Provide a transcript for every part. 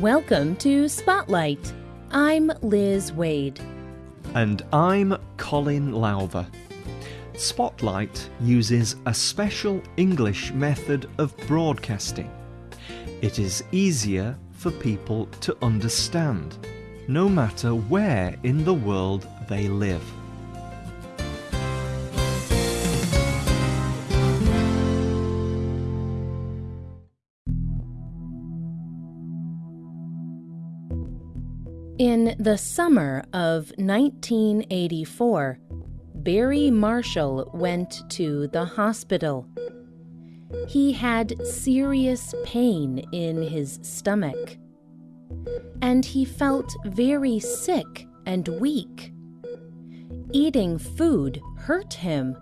Welcome to Spotlight. I'm Liz Waid. And I'm Colin Lowther. Spotlight uses a special English method of broadcasting. It is easier for people to understand, no matter where in the world they live. In the summer of 1984, Barry Marshall went to the hospital. He had serious pain in his stomach, and he felt very sick and weak. Eating food hurt him.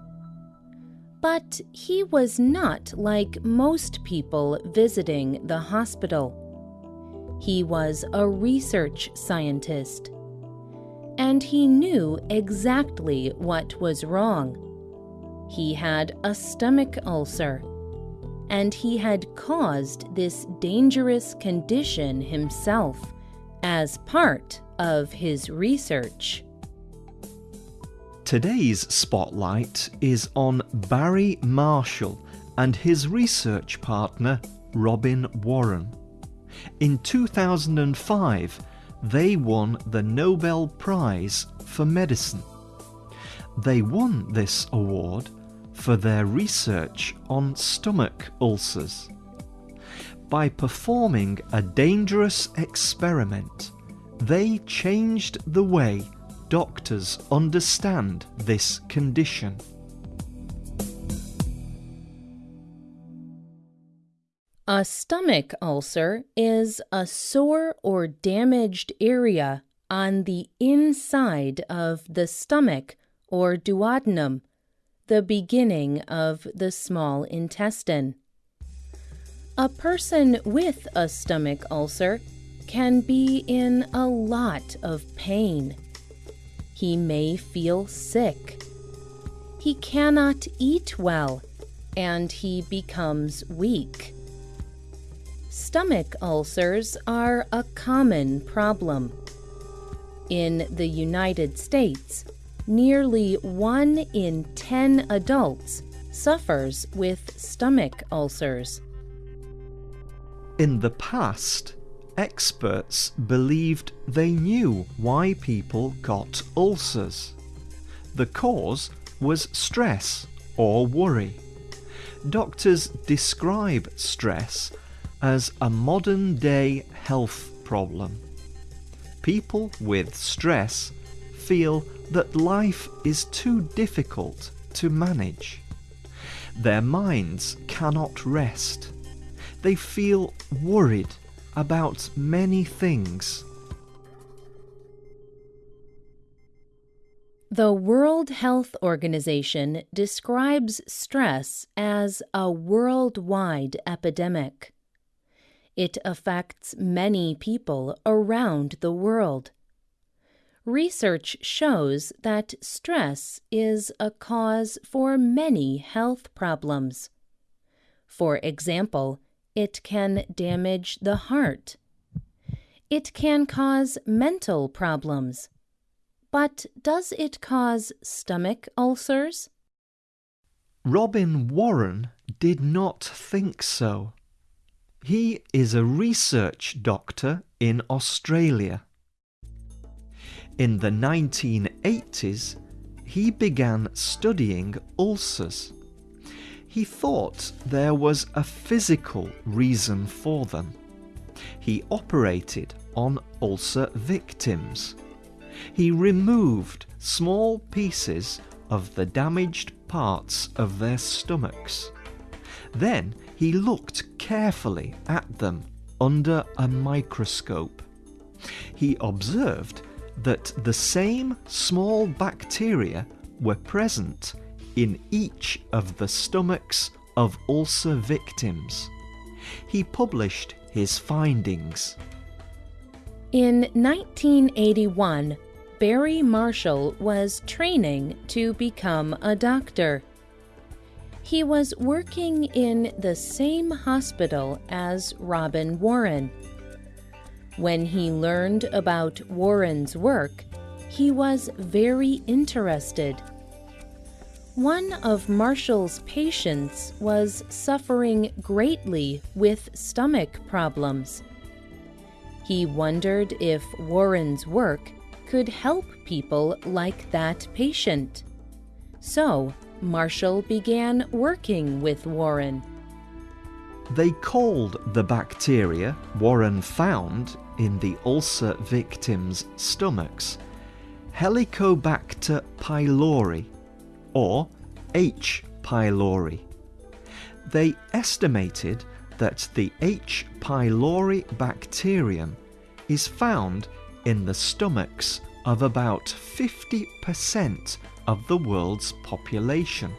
But he was not like most people visiting the hospital. He was a research scientist. And he knew exactly what was wrong. He had a stomach ulcer. And he had caused this dangerous condition himself as part of his research. Today's spotlight is on Barry Marshall and his research partner Robin Warren. In 2005, they won the Nobel Prize for Medicine. They won this award for their research on stomach ulcers. By performing a dangerous experiment, they changed the way doctors understand this condition. A stomach ulcer is a sore or damaged area on the inside of the stomach or duodenum, the beginning of the small intestine. A person with a stomach ulcer can be in a lot of pain. He may feel sick. He cannot eat well, and he becomes weak. Stomach ulcers are a common problem. In the United States, nearly 1 in 10 adults suffers with stomach ulcers. In the past, experts believed they knew why people got ulcers. The cause was stress or worry. Doctors describe stress as a modern day health problem. People with stress feel that life is too difficult to manage. Their minds cannot rest. They feel worried about many things. The World Health Organization describes stress as a worldwide epidemic. It affects many people around the world. Research shows that stress is a cause for many health problems. For example, it can damage the heart. It can cause mental problems. But does it cause stomach ulcers? Robin Warren did not think so. He is a research doctor in Australia. In the 1980s, he began studying ulcers. He thought there was a physical reason for them. He operated on ulcer victims. He removed small pieces of the damaged parts of their stomachs. Then he looked carefully at them under a microscope. He observed that the same small bacteria were present in each of the stomachs of ulcer victims. He published his findings. In 1981, Barry Marshall was training to become a doctor. He was working in the same hospital as Robin Warren. When he learned about Warren's work, he was very interested. One of Marshall's patients was suffering greatly with stomach problems. He wondered if Warren's work could help people like that patient. So, Marshall began working with Warren. They called the bacteria Warren found in the ulcer victims' stomachs Helicobacter pylori or H. pylori. They estimated that the H. pylori bacterium is found in the stomachs of about 50% of the world's population.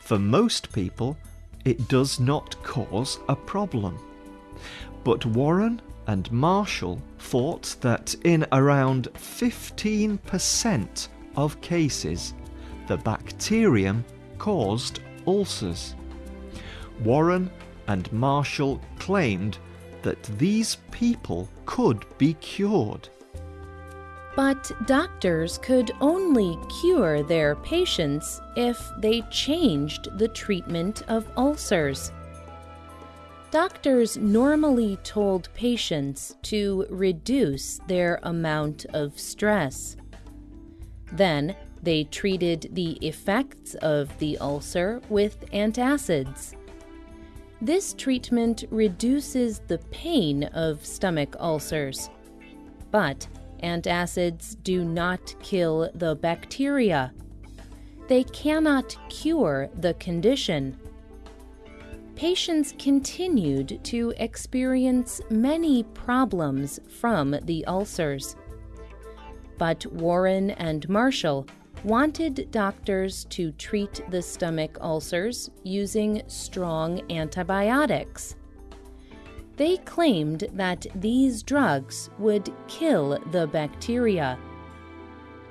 For most people, it does not cause a problem. But Warren and Marshall thought that in around 15% of cases, the bacterium caused ulcers. Warren and Marshall claimed that these people could be cured. But doctors could only cure their patients if they changed the treatment of ulcers. Doctors normally told patients to reduce their amount of stress. Then they treated the effects of the ulcer with antacids. This treatment reduces the pain of stomach ulcers. But antacids do not kill the bacteria. They cannot cure the condition. Patients continued to experience many problems from the ulcers. But Warren and Marshall wanted doctors to treat the stomach ulcers using strong antibiotics. They claimed that these drugs would kill the bacteria.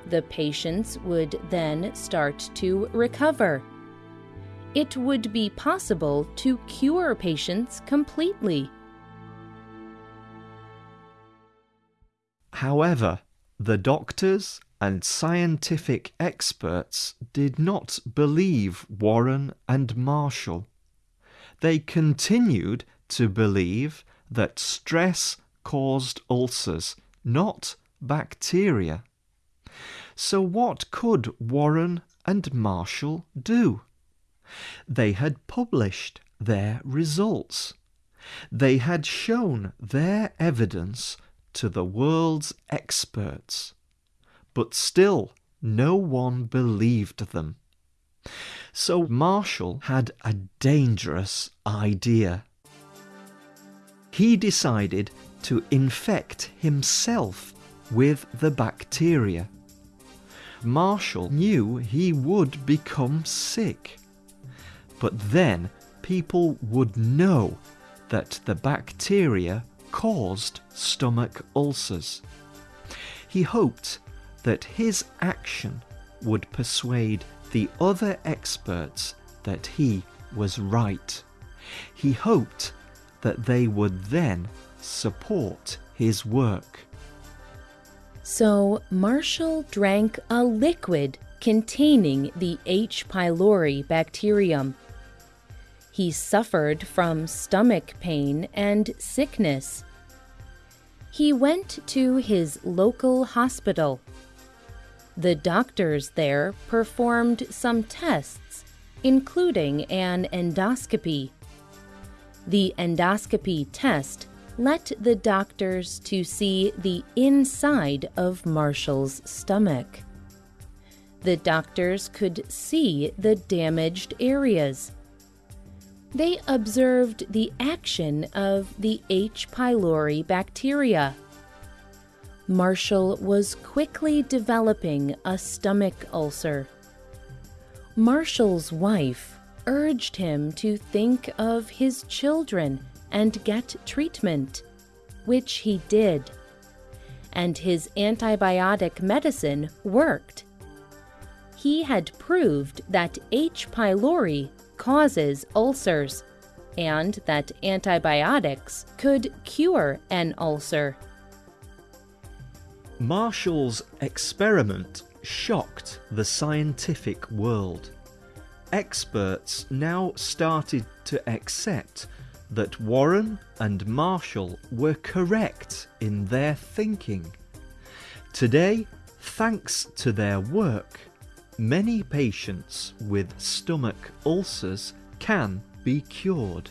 The patients would then start to recover. It would be possible to cure patients completely. However, the doctors and scientific experts did not believe Warren and Marshall. They continued to believe that stress caused ulcers, not bacteria. So, what could Warren and Marshall do? They had published their results. They had shown their evidence to the world's experts. But still, no one believed them. So Marshall had a dangerous idea he decided to infect himself with the bacteria. Marshall knew he would become sick. But then people would know that the bacteria caused stomach ulcers. He hoped that his action would persuade the other experts that he was right. He hoped that they would then support his work. So Marshall drank a liquid containing the H. pylori bacterium. He suffered from stomach pain and sickness. He went to his local hospital. The doctors there performed some tests, including an endoscopy. The endoscopy test let the doctors to see the inside of Marshall's stomach. The doctors could see the damaged areas. They observed the action of the H. pylori bacteria. Marshall was quickly developing a stomach ulcer. Marshall's wife urged him to think of his children and get treatment, which he did. And his antibiotic medicine worked. He had proved that H. pylori causes ulcers, and that antibiotics could cure an ulcer. Marshall's experiment shocked the scientific world. Experts now started to accept that Warren and Marshall were correct in their thinking. Today, thanks to their work, many patients with stomach ulcers can be cured.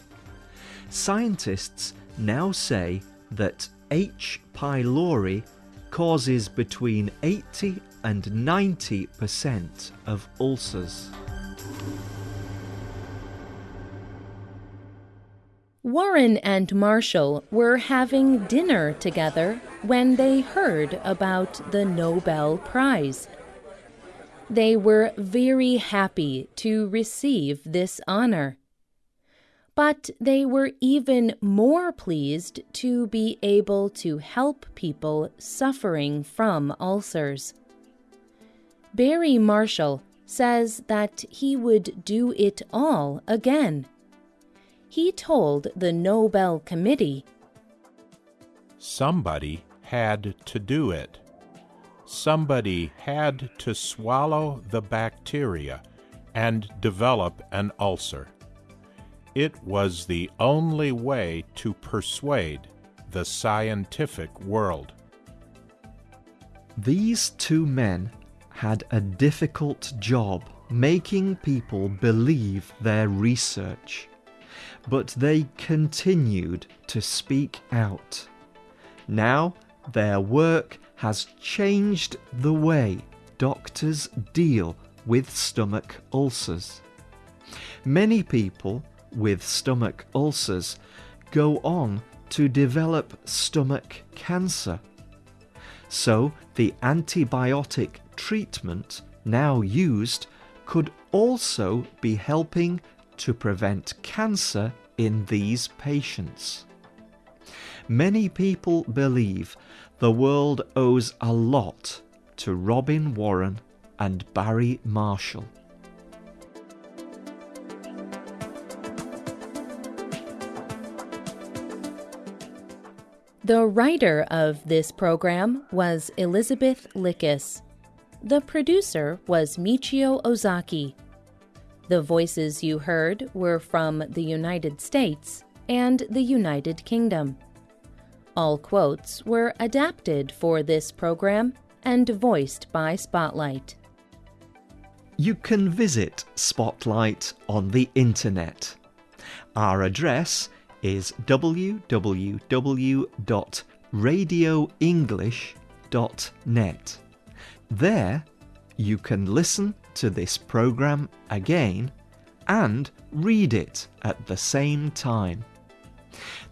Scientists now say that H. pylori causes between 80 and 90% of ulcers. Warren and Marshall were having dinner together when they heard about the Nobel Prize. They were very happy to receive this honor. But they were even more pleased to be able to help people suffering from ulcers. Barry Marshall says that he would do it all again. He told the Nobel Committee Somebody had to do it. Somebody had to swallow the bacteria and develop an ulcer. It was the only way to persuade the scientific world. These two men had a difficult job making people believe their research, but they continued to speak out. Now their work has changed the way doctors deal with stomach ulcers. Many people with stomach ulcers go on to develop stomach cancer. So the antibiotic treatment now used could also be helping to prevent cancer in these patients. Many people believe the world owes a lot to Robin Warren and Barry Marshall. The writer of this program was Elizabeth Lickis. The producer was Michio Ozaki. The voices you heard were from the United States and the United Kingdom. All quotes were adapted for this program and voiced by Spotlight. You can visit Spotlight on the internet. Our address is www.radioenglish.net. There, you can listen to this program again and read it at the same time.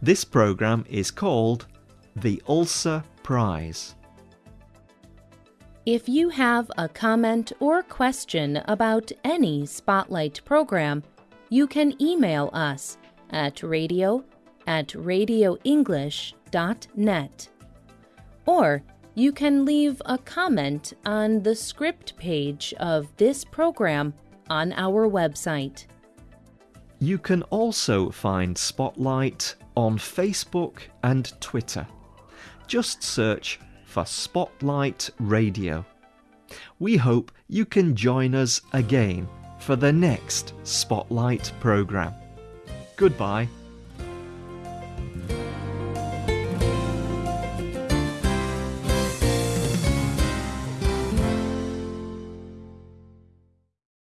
This program is called the Ulcer Prize. If you have a comment or question about any Spotlight program, you can email us at radio at radioenglish.net. Or you can leave a comment on the script page of this program on our website. You can also find Spotlight on Facebook and Twitter. Just search for Spotlight Radio. We hope you can join us again for the next Spotlight programme. Goodbye.